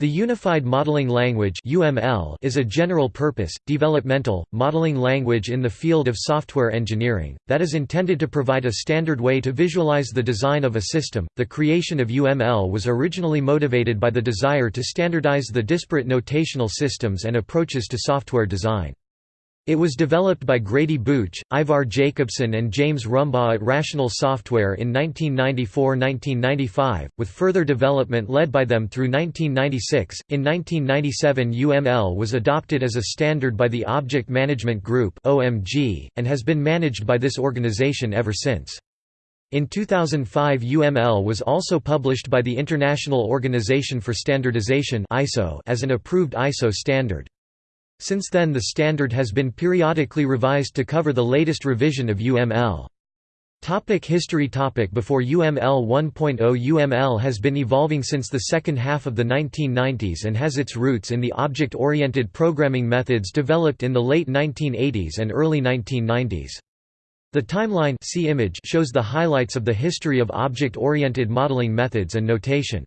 The Unified Modeling Language is a general-purpose, developmental, modeling language in the field of software engineering, that is intended to provide a standard way to visualize the design of a system. The creation of UML was originally motivated by the desire to standardize the disparate notational systems and approaches to software design. It was developed by Grady Booch, Ivar Jacobson and James Rumbaugh at Rational Software in 1994–1995, with further development led by them through 1996. In 1997 UML was adopted as a standard by the Object Management Group (OMG) and has been managed by this organization ever since. In 2005 UML was also published by the International Organization for Standardization (ISO) as an approved ISO standard. Since then the standard has been periodically revised to cover the latest revision of UML. Topic history topic Before UML 1.0 UML has been evolving since the second half of the 1990s and has its roots in the object-oriented programming methods developed in the late 1980s and early 1990s. The timeline shows the highlights of the history of object-oriented modeling methods and notation.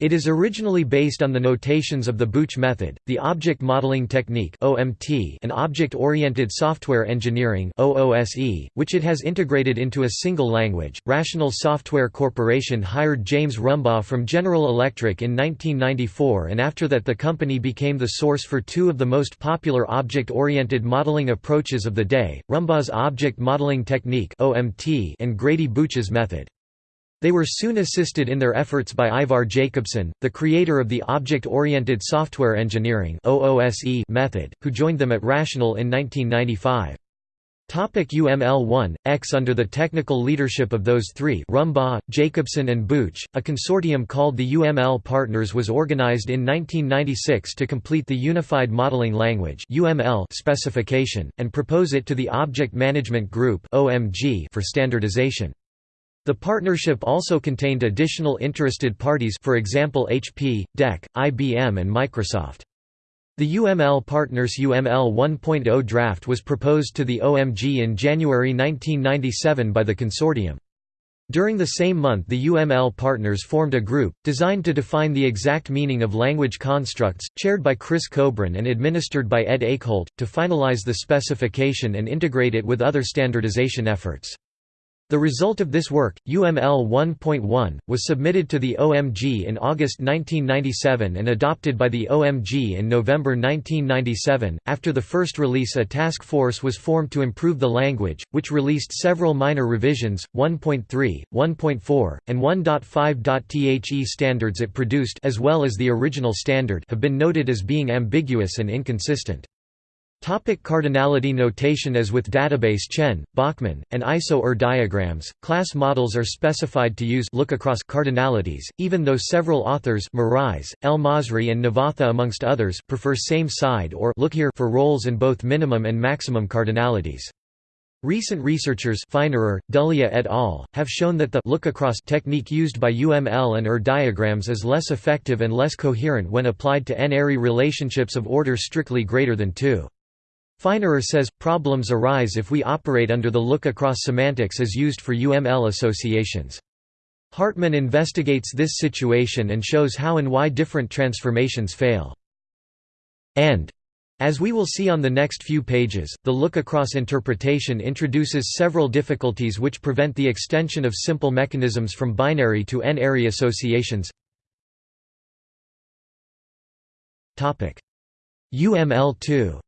It is originally based on the notations of the Booch method, the Object Modeling Technique (OMT), and Object-Oriented Software Engineering (OOSE), which it has integrated into a single language. Rational Software Corporation hired James Rumbaugh from General Electric in 1994 and after that the company became the source for two of the most popular object-oriented modeling approaches of the day, Rumbaugh's Object Modeling Technique (OMT) and Grady Booch's method. They were soon assisted in their efforts by Ivar Jacobson, the creator of the Object-Oriented Software Engineering method, who joined them at Rational in 1995. Topic UML-1, X Under the technical leadership of those three Rumbaugh, Jacobson and Booch, a consortium called the UML Partners was organized in 1996 to complete the Unified Modeling Language specification, and propose it to the Object Management Group for standardization. The partnership also contained additional interested parties for example HP, DEC, IBM and Microsoft. The UML Partners UML 1.0 draft was proposed to the OMG in January 1997 by the consortium. During the same month the UML partners formed a group, designed to define the exact meaning of language constructs, chaired by Cris Kobryn and administered by Ed Eykholt, to finalize the specification and integrate it with other standardization efforts. The result of this work, UML 1.1, was submitted to the OMG in August 1997 and adopted by the OMG in November 1997. After the first release, a task force was formed to improve the language, which released several minor revisions 1.3, 1.4, and 1.5. The standards it produced, as well as the original standard, have been noted as being ambiguous and inconsistent. Topic cardinality notation As with database Chen, Bachman, and ISO-ER diagrams, class models are specified to use look across cardinalities, even though several authors Merise, El Masri and Navathe amongst others prefer same side or look here for roles in both minimum and maximum cardinalities. Recent researchers Feinerer, Dullea et al. have shown that the look-across technique used by UML and ER diagrams is less effective and less coherent when applied to n-ary relationships of order strictly greater than 2. Feinerer says, problems arise if we operate under the look-across semantics as used for UML associations. Hartmann investigates this situation and shows how and why different transformations fail. And as we will see on the next few pages, the look-across interpretation introduces several difficulties which prevent the extension of simple mechanisms from binary to n-ary associations. UML2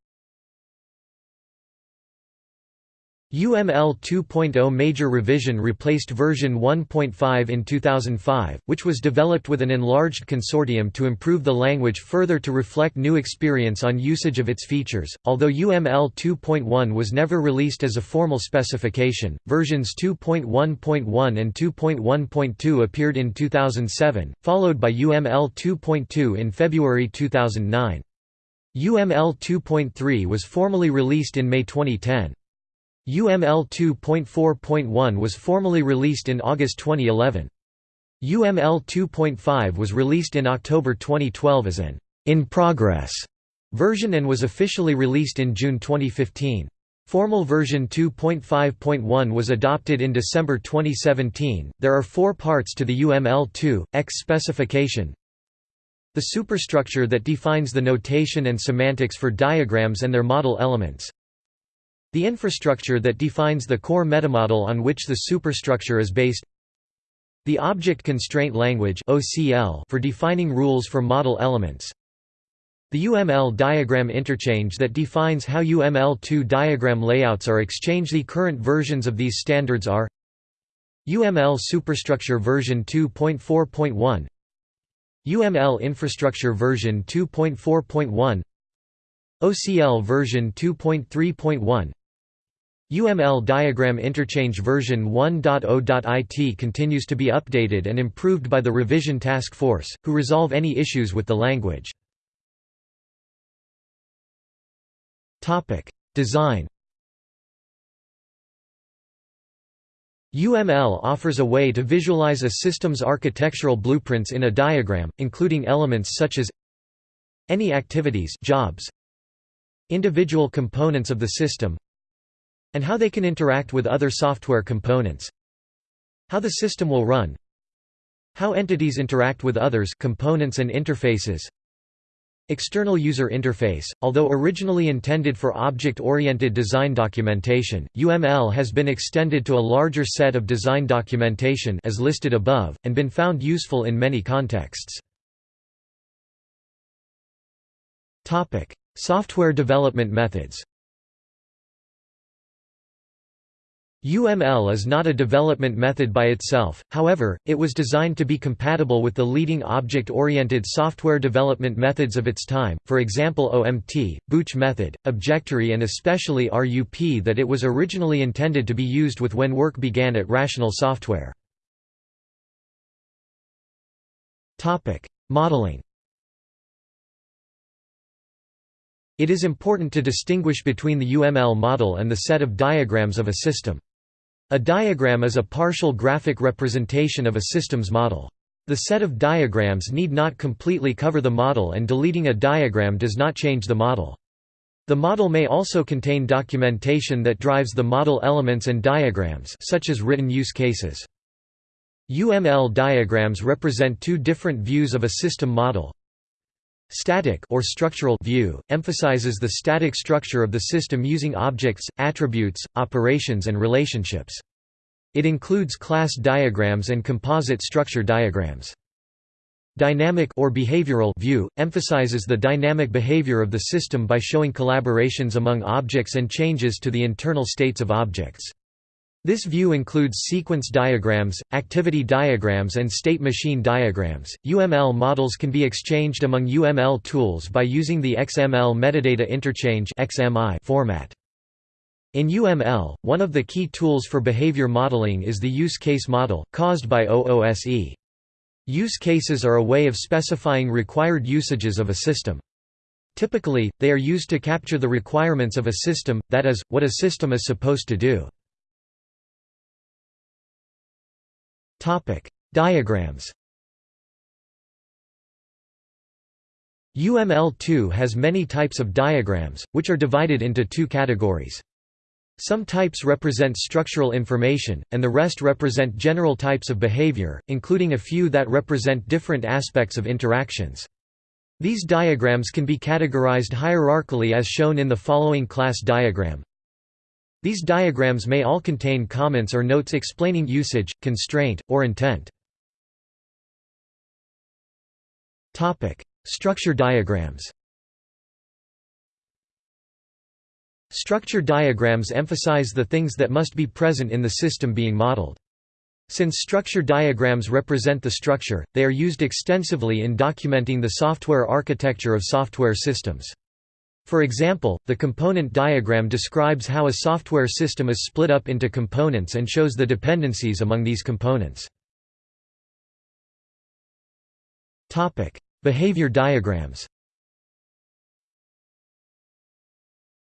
UML 2.0 major revision replaced version 1.5 in 2005, which was developed with an enlarged consortium to improve the language further to reflect new experience on usage of its features. Although UML 2.1 was never released as a formal specification, versions 2.1.1 and 2.1.2 appeared in 2007, followed by UML 2.2 in February 2009. UML 2.3 was formally released in May 2010. UML 2.4.1 was formally released in August 2011. UML 2.5 was released in October 2012 as an in progress version and was officially released in June 2015. Formal version 2.5.1 was adopted in December 2017. There are four parts to the UML 2 X specification. The superstructure that defines the notation and semantics for diagrams and their model elements. The infrastructure that defines the core metamodel on which the superstructure is based. The Object Constraint Language for defining rules for model elements. The UML diagram interchange that defines how UML2 diagram layouts are exchanged. The current versions of these standards are UML Superstructure version 2.4.1 UML Infrastructure version 2.4.1 OCL version 2.3.1 UML Diagram Interchange version 1.0.it continues to be updated and improved by the Revision Task Force, who resolve any issues with the language. Design UML offers a way to visualize a system's architectural blueprints in a diagram, including elements such as any activities jobs, individual components of the system, and how they can interact with other software components, how the system will run, how entities interact with others components and interfaces, External User Interface Although originally intended for object-oriented design documentation, UML has been extended to a larger set of design documentation as listed above, and been found useful in many contexts. Software development methods UML is not a development method by itself, however, it was designed to be compatible with the leading object-oriented software development methods of its time, for example OMT, Booch method, Objectory and especially RUP that it was originally intended to be used with when work began at Rational Software. Modeling It is important to distinguish between the UML model and the set of diagrams of a system. A diagram is a partial graphic representation of a system's model. The set of diagrams need not completely cover the model and deleting a diagram does not change the model. The model may also contain documentation that drives the model elements and diagrams such as written use cases. UML diagrams represent two different views of a system model. Static or structural view emphasizes the static structure of the system using objects, attributes, operations and relationships. It includes class diagrams and composite structure diagrams. Dynamic or behavioral view emphasizes the dynamic behavior of the system by showing collaborations among objects and changes to the internal states of objects. This view includes sequence diagrams, activity diagrams, and state machine diagrams. UML models can be exchanged among UML tools by using the XML metadata interchange (XMI) format. In UML, one of the key tools for behavior modeling is the use case model, caused by OOSE. Use cases are a way of specifying required usages of a system. Typically, they are used to capture the requirements of a system, that is, what a system is supposed to do. Diagrams. UML2 has many types of diagrams, which are divided into two categories. Some types represent structural information, and the rest represent general types of behavior, including a few that represent different aspects of interactions. These diagrams can be categorized hierarchically as shown in the following class diagram. These diagrams may all contain comments or notes explaining usage, constraint, or intent. Structure diagrams Structure diagrams emphasize the things that must be present in the system being modeled. Since structure diagrams represent the structure, they are used extensively in documenting the software architecture of software systems. For example, the component diagram describes how a software system is split up into components and shows the dependencies among these components. Behavior diagrams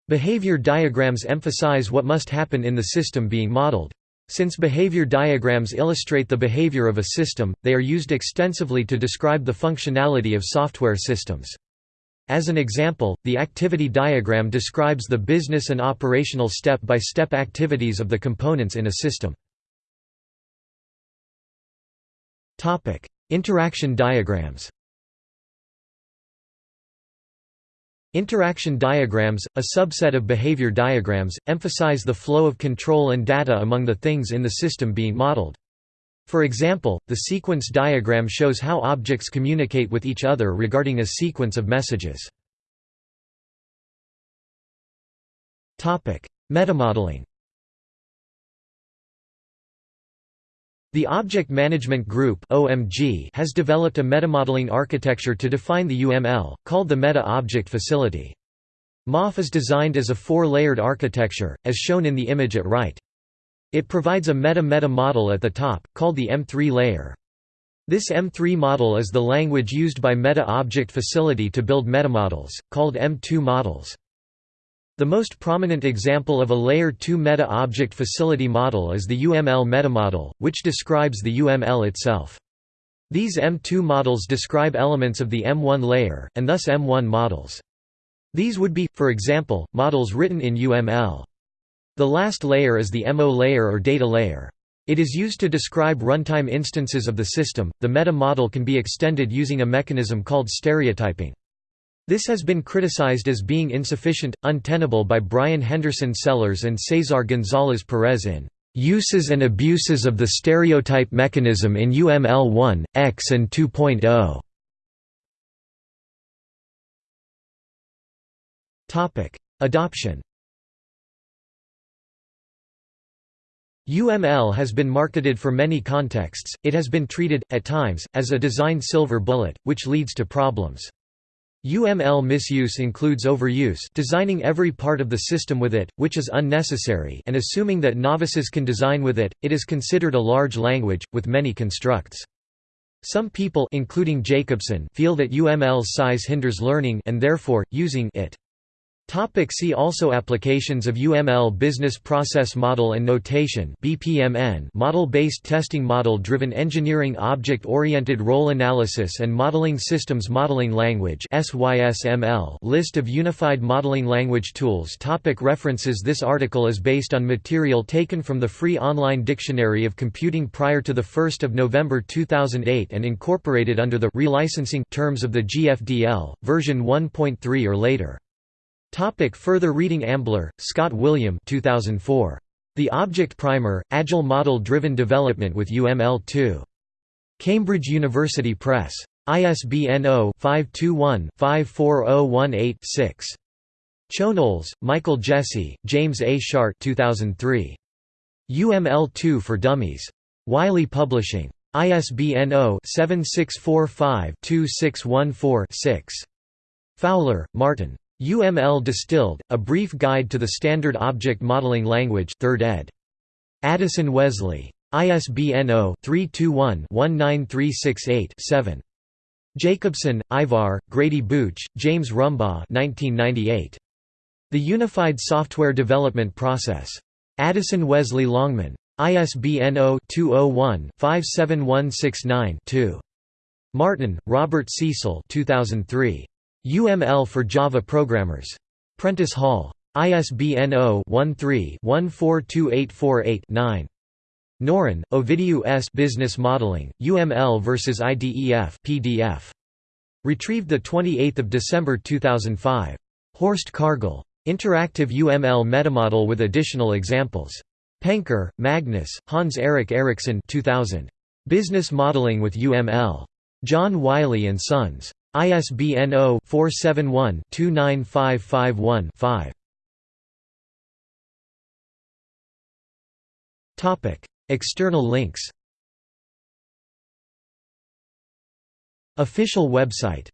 Behavior diagrams emphasize what must happen in the system being modeled. Since behavior diagrams illustrate the behavior of a system, they are used extensively to describe the functionality of software systems. As an example, the activity diagram describes the business and operational step-by-step -step activities of the components in a system. Interaction diagrams Interaction diagrams, a subset of behavior diagrams, emphasize the flow of control and data among the things in the system being modeled. For example, the sequence diagram shows how objects communicate with each other regarding a sequence of messages. Metamodeling The Object Management Group has developed a metamodeling architecture to define the UML, called the Meta-Object Facility. MOF is designed as a four-layered architecture, as shown in the image at right. It provides a meta-meta model at the top, called the M3 layer. This M3 model is the language used by Meta-Object Facility to build metamodels, called M2 models. The most prominent example of a Layer 2 meta-object facility model is the UML metamodel, which describes the UML itself. These M2 models describe elements of the M1 layer, and thus M1 models. These would be, for example, models written in UML. The last layer is the MO layer or data layer. It is used to describe runtime instances of the system. The meta model can be extended using a mechanism called stereotyping. This has been criticized as being insufficient, untenable by Brian Henderson Sellers and Cesar Gonzalez Perez in "...uses and abuses of the stereotype mechanism in UML 1, X and 2.0". Adoption UML has been marketed for many contexts, it has been treated, at times, as a design silver bullet, which leads to problems. UML misuse includes overuse designing every part of the system with it, which is unnecessary and assuming that novices can design with it, it is considered a large language, with many constructs. Some people including Jacobson feel that UML's size hinders learning and therefore, using it. Topic see also Applications of UML Business Process Model and Notation BPMN Model-based testing Model-driven engineering Object-oriented role analysis and modeling systems Modeling language SYSML List of unified modeling language tools Topic References This article is based on material taken from the free online Dictionary of Computing prior to 1 November 2008 and incorporated under the relicensing terms of the GFDL, version 1.3 or later. Topic further reading Ambler, Scott William 2004. The Object Primer, Agile Model-Driven Development with UML2. Cambridge University Press. ISBN 0-521-54018-6. Chonoles, Michael Jesse, James A. Schardt 2003. UML2 for Dummies. Wiley Publishing. ISBN 0-7645-2614-6. Fowler, Martin. UML Distilled, A Brief Guide to the Standard Object Modeling Language 3rd ed. Addison Wesley. ISBN 0-321-19368-7. Jacobson, Ivar, Grady Booch, James Rumbaugh 1998. The Unified Software Development Process. Addison Wesley Longman. ISBN 0-201-57169-2. Martin, Robert Cecil 2003. UML for Java programmers. Prentice Hall. ISBN 0-13-142848-9. Noran, Ovidiu S. Business Modeling, UML vs. IDEF PDF. Retrieved 28 December 2005. Horst Kargl. Interactive UML metamodel with additional examples. Penker, Magnus, Hans-Erik Eriksson 2000. Business Modeling with UML. John Wiley & Sons. ISBN 0-471-29551-5. External links Official website